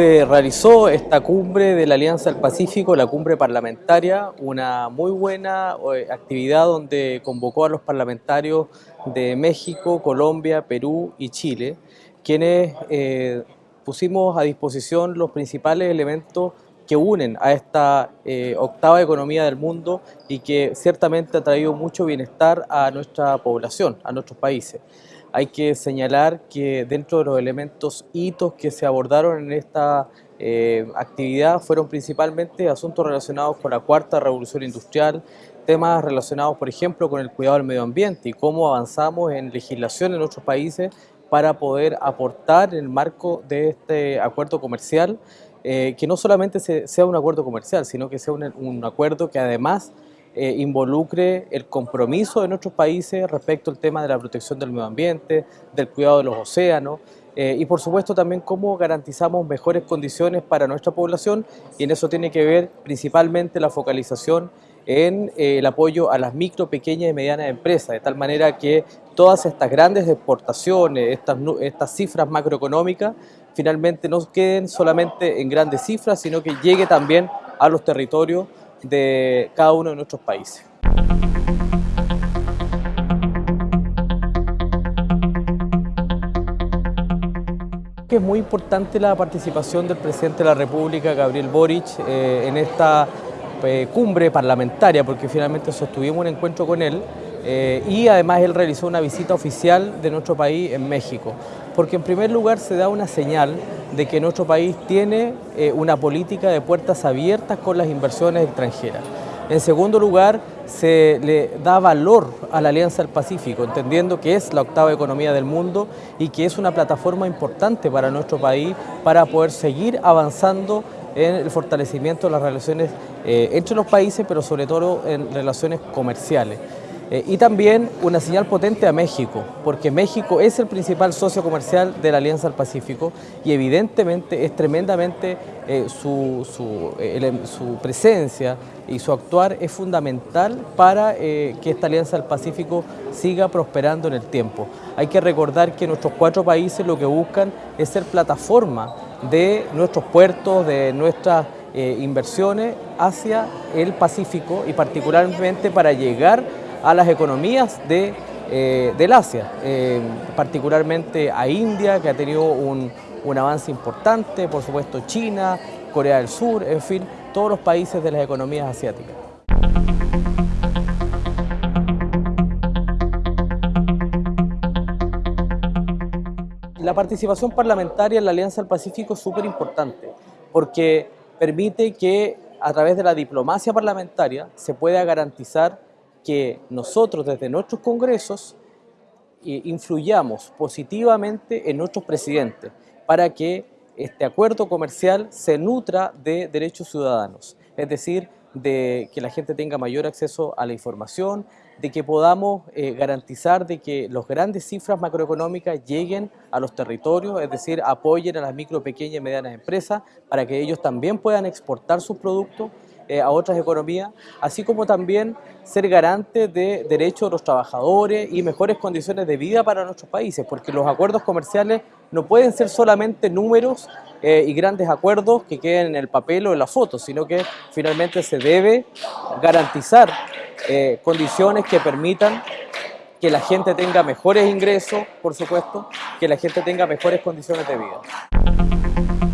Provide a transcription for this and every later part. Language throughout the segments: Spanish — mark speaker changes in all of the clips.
Speaker 1: se realizó esta cumbre de la Alianza del Pacífico, la cumbre parlamentaria, una muy buena eh, actividad donde convocó a los parlamentarios de México, Colombia, Perú y Chile, quienes eh, pusimos a disposición los principales elementos que unen a esta eh, octava economía del mundo y que ciertamente ha traído mucho bienestar a nuestra población, a nuestros países. Hay que señalar que dentro de los elementos hitos que se abordaron en esta eh, actividad fueron principalmente asuntos relacionados con la cuarta revolución industrial, temas relacionados por ejemplo con el cuidado del medio ambiente y cómo avanzamos en legislación en nuestros países para poder aportar en el marco de este acuerdo comercial eh, que no solamente sea un acuerdo comercial, sino que sea un, acuerdo que además eh, involucre el compromiso de nuestros países respecto al tema de la protección del medio ambiente, del cuidado de los océanos, eh, y por supuesto también cómo garantizamos mejores condiciones para nuestra población y en eso tiene que ver principalmente la focalización en el apoyo a las micro, pequeñas y medianas empresas, de tal manera que todas estas grandes exportaciones, estas, estas cifras macroeconómicas, finalmente no queden solamente en grandes cifras, sino que llegue también a los territorios de cada uno de nuestros países. Es muy importante la participación del presidente de la República, Gabriel Boric, eh, en esta eh, cumbre parlamentaria, porque finalmente sostuvimos un encuentro con él eh, y además él realizó una visita oficial de nuestro país en México, porque en primer lugar se da una señal de que nuestro país tiene eh, una política de puertas abiertas con las inversiones extranjeras. En segundo lugar, se le da valor a la Alianza del Pacífico, entendiendo que es la octava economía del mundo y que es una plataforma importante para nuestro país para poder seguir avanzando en el fortalecimiento de las relaciones eh, entre los países, pero sobre todo en relaciones comerciales. Eh, y también una señal potente a México, porque México es el principal socio comercial de la Alianza del Pacífico y evidentemente es tremendamente eh, su, su, presencia y su actuar es fundamental para que esta Alianza del Pacífico siga prosperando en el tiempo. Hay que recordar que nuestros cuatro países lo que buscan es ser plataforma de nuestros puertos, de nuestras eh, inversiones hacia el Pacífico y particularmente para llegar a las economías de, eh, del Asia, eh, particularmente a India, que ha tenido un, un avance importante, por supuesto China, Corea del Sur, en fin, todos los países de las economías asiáticas. La participación parlamentaria en la Alianza del Pacífico es súper importante porque permite que a través de la diplomacia parlamentaria se pueda garantizar que nosotros desde nuestros congresos eh, influyamos positivamente en nuestros presidentes para que este acuerdo comercial se nutra de derechos ciudadanos, es decir, de que la gente tenga mayor acceso a la información, de que podamos eh, garantizar de que las grandes cifras macroeconómicas lleguen a los territorios, es decir, apoyen a las micro, pequeñas y medianas empresas para que ellos también puedan exportar sus productos eh, a otras economías, así como también ser garante de derechos de los trabajadores y mejores condiciones de vida para nuestros países, porque los acuerdos comerciales no pueden ser solamente números eh, y grandes acuerdos que queden en el papel o en la foto, sino que finalmente se debe garantizar eh, condiciones que permitan que la gente tenga mejores ingresos, por supuesto, que la gente tenga mejores condiciones de vida.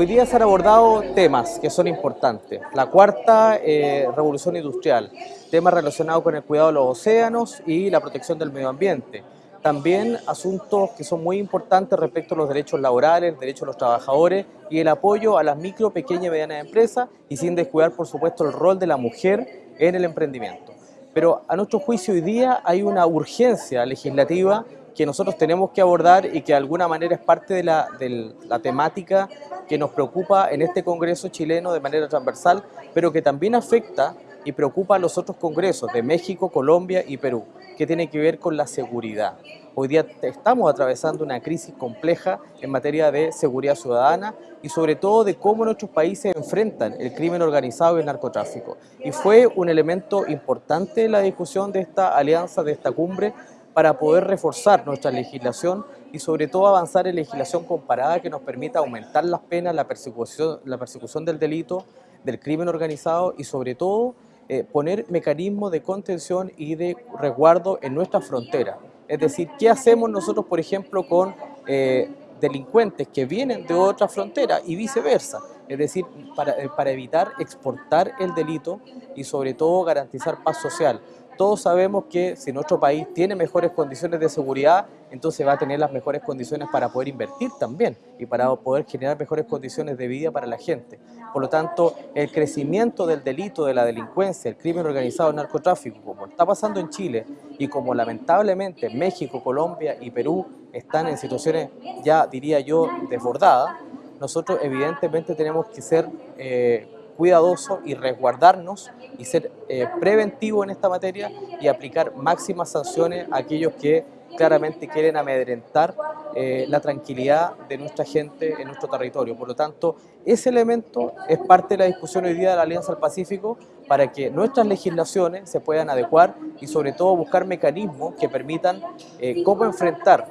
Speaker 1: Hoy día se han abordado temas que son importantes. La cuarta eh, revolución industrial, temas relacionados con el cuidado de los océanos y la protección del medio ambiente. También asuntos que son muy importantes respecto a los derechos laborales, derechos de los trabajadores y el apoyo a las micro, pequeñas y medianas empresas y sin descuidar, por supuesto, el rol de la mujer en el emprendimiento. Pero a nuestro juicio hoy día hay una urgencia legislativa que nosotros tenemos que abordar y que de alguna manera es parte de la, de la temática que nos preocupa en este Congreso chileno de manera transversal, pero que también afecta y preocupa a los otros congresos de México, Colombia y Perú, que tiene que ver con la seguridad. Hoy día estamos atravesando una crisis compleja en materia de seguridad ciudadana y sobre todo de cómo nuestros países enfrentan el crimen organizado y el narcotráfico. Y fue un elemento importante la discusión de esta alianza, de esta cumbre, para poder reforzar nuestra legislación y sobre todo avanzar en legislación comparada que nos permita aumentar las penas, la persecución, del delito, del crimen organizado y sobre todo eh, poner mecanismos de contención y de resguardo en nuestra frontera. Es decir, ¿qué hacemos nosotros, por ejemplo, con eh, delincuentes que vienen de otra frontera y viceversa? Es decir, para, eh, para evitar exportar el delito y sobre todo garantizar paz social todos sabemos que si nuestro país tiene mejores condiciones de seguridad, entonces va a tener las mejores condiciones para poder invertir también y para poder generar mejores condiciones de vida para la gente. Por lo tanto, el crecimiento del delito, de la delincuencia, el crimen organizado, el narcotráfico, como está pasando en Chile y como lamentablemente México, Colombia y Perú están en situaciones ya diría yo desbordadas, nosotros evidentemente tenemos que ser eh, cuidadosos y resguardarnos y ser eh, preventivo en esta materia y aplicar máximas sanciones a aquellos que claramente quieren amedrentar eh, la tranquilidad de nuestra gente en nuestro territorio. Por lo tanto, ese elemento es parte de la discusión hoy día de la Alianza del Pacífico para que nuestras legislaciones se puedan adecuar y sobre todo buscar mecanismos que permitan eh, cómo enfrentar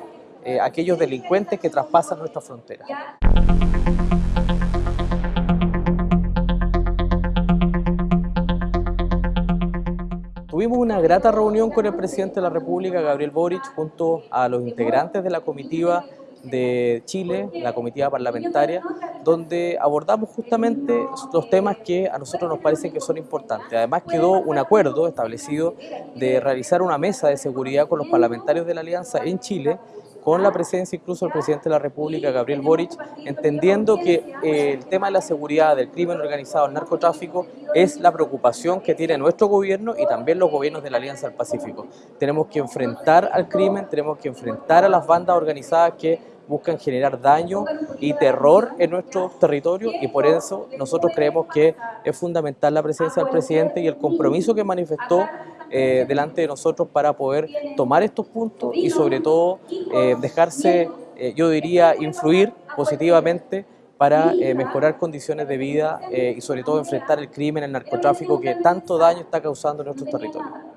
Speaker 1: a aquellos delincuentes que traspasan nuestra frontera. Tuvimos una grata reunión con el presidente de la República, Gabriel Boric, junto a los integrantes de la comitiva de Chile, la comitiva parlamentaria, donde abordamos justamente los temas que a nosotros nos parecen que son importantes. Además quedó un acuerdo establecido de realizar una mesa de seguridad con los parlamentarios de la Alianza en Chile con la presencia incluso del presidente de la República, Gabriel Boric, entendiendo que eh, el tema de la seguridad, del crimen organizado, el narcotráfico, es la preocupación que tiene nuestro gobierno y también los gobiernos de la Alianza del Pacífico. Tenemos que enfrentar al crimen, tenemos que enfrentar a las bandas organizadas que buscan generar daño y terror en nuestro territorio y por eso nosotros creemos que es fundamental la presencia del presidente y el compromiso que manifestó eh, delante de nosotros para poder tomar estos puntos y sobre todo eh, dejarse, eh, yo diría, influir positivamente para mejorar condiciones de vida y sobre todo enfrentar el crimen, el narcotráfico que tanto daño está causando en nuestros territorios.